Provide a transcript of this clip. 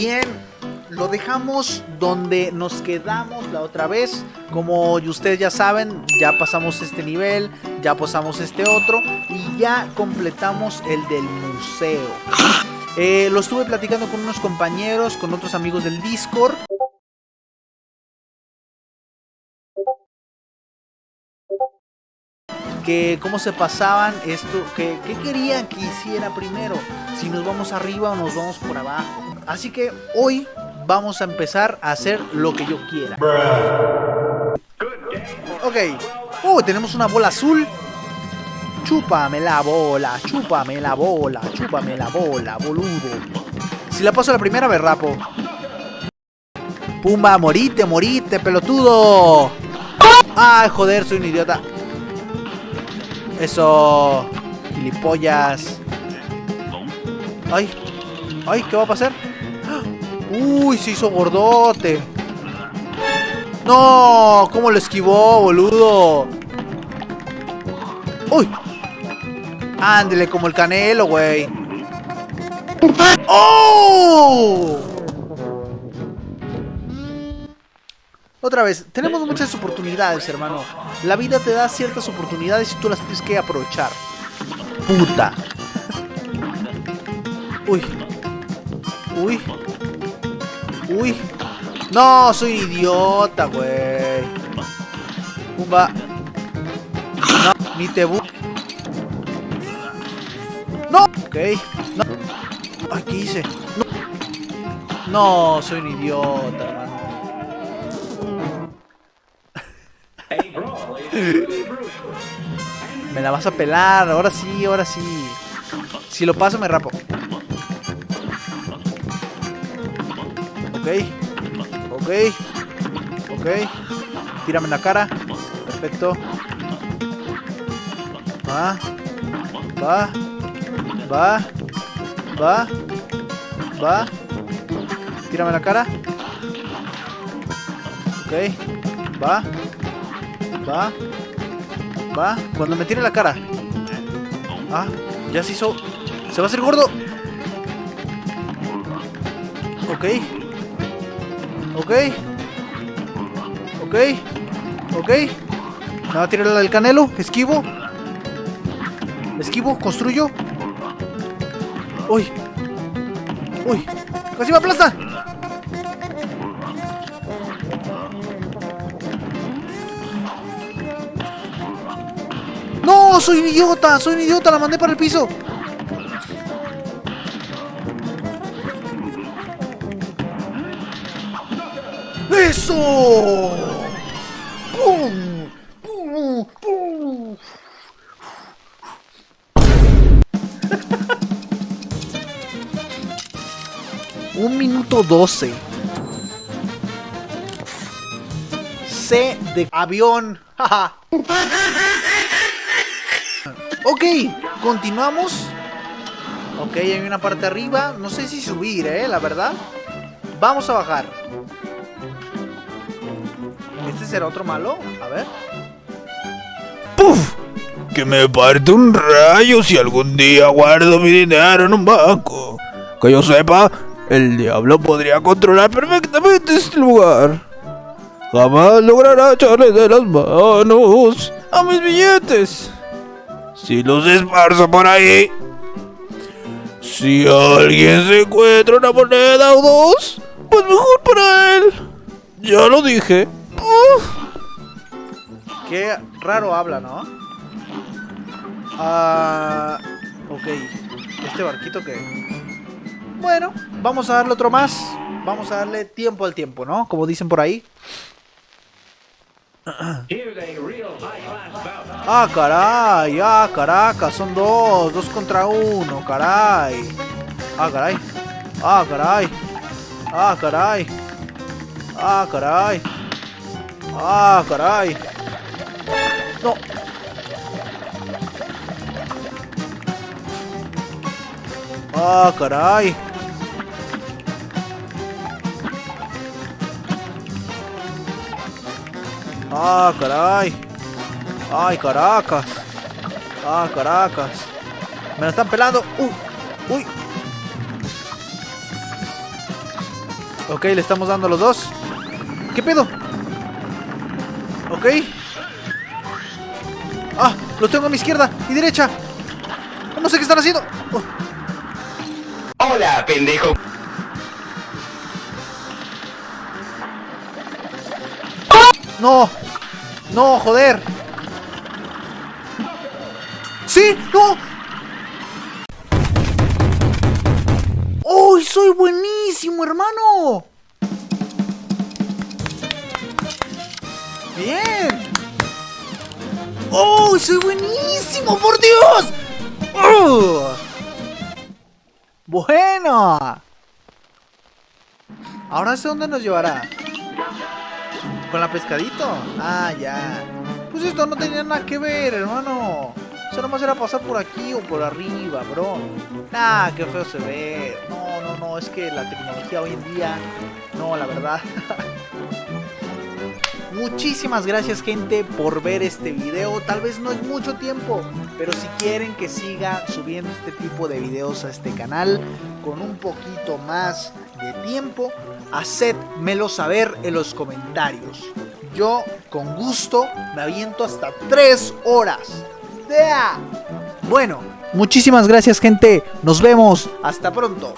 Bien, lo dejamos donde nos quedamos la otra vez. Como ustedes ya saben, ya pasamos este nivel, ya pasamos este otro y ya completamos el del museo. Eh, lo estuve platicando con unos compañeros, con otros amigos del Discord. Que cómo se pasaban esto, que, que querían que hiciera primero, si nos vamos arriba o nos vamos por abajo. Así que hoy vamos a empezar a hacer lo que yo quiera. Ok. Uh, tenemos una bola azul. Chúpame la bola, chúpame la bola, chúpame la bola, boludo. Si la paso la primera, me. Pumba, morite, morite, pelotudo. Ay, joder, soy un idiota. Eso. Gilipollas. Ay. Ay, ¿qué va a pasar? Uy, se hizo gordote. No, ¿cómo lo esquivó, boludo? Uy. Ándele como el canelo, güey. ¡Oh! Otra vez, tenemos muchas oportunidades, hermano. La vida te da ciertas oportunidades y tú las tienes que aprovechar. Puta. Uy. Uy. Uy. No, soy idiota, güey. Pumba. No, ni te. No. Ok. No. Ay, ¿qué hice? No. No, soy un idiota, hermano. Me la vas a pelar, ahora sí, ahora sí. Si lo paso me rapo. Ok. Ok. Tírame en la cara. Perfecto. Va. Va. Va. Va. Va. Tírame en la cara. Ok. Va. Va. Va. Cuando me tire la cara. Ah, ya se hizo. Se va a hacer gordo. Ok. Ok. Ok. Ok. Me va a tirar el canelo. Esquivo. Esquivo. Construyo. Uy. Uy. Casi me aplasta. ¡No! ¡Soy un idiota! ¡Soy un idiota! ¡La mandé para el piso! ¡Eso! ¡Pum! ¡Pum! ¡Pum! Un minuto doce. C de avión. ok, continuamos. Ok, hay una parte arriba. No sé si subir, eh, la verdad. Vamos a bajar. ¿Este será otro malo? A ver. ¡Puf! Que me parte un rayo si algún día guardo mi dinero en un banco. Que yo sepa, el diablo podría controlar perfectamente este lugar. Jamás logrará echarle de las manos a mis billetes. Si los esparzo por ahí. Si alguien se encuentra una moneda o dos, pues mejor para él. Ya lo dije. Qué raro habla, ¿no? Ah, ok. Este barquito que... Bueno, vamos a darle otro más. Vamos a darle tiempo al tiempo, ¿no? Como dicen por ahí. Ah, caray, ah, caraca, son dos, dos contra uno, caray. Ah, caray, ah, caray, ah, caray, ah, caray, ah, caray. No. Ah, caray. Ah, caray. Ay, caracas. Ah, caracas. Me la están pelando. Uh, uy. Ok, le estamos dando a los dos. ¿Qué pedo? Ok. Ah, los tengo a mi izquierda y derecha. No sé qué están haciendo. Oh. Hola, pendejo. No. No, joder. Sí, no. ¡Uy, soy buenísimo, hermano! Bien. ¡Oh, soy buenísimo, por Dios! ¡Oh! Bueno. Ahora sé dónde nos llevará. ¿Con la pescadito? Ah, ya. Pues esto no tenía nada que ver, hermano. Eso nomás era pasar por aquí o por arriba, bro. Ah, qué feo se ve. No, no, no, es que la tecnología hoy en día... No, la verdad. Muchísimas gracias gente por ver este video, tal vez no es mucho tiempo, pero si quieren que siga subiendo este tipo de videos a este canal con un poquito más de tiempo, hacedmelo saber en los comentarios. Yo con gusto me aviento hasta 3 horas. ¡Dea! Bueno, muchísimas gracias gente, nos vemos, hasta pronto.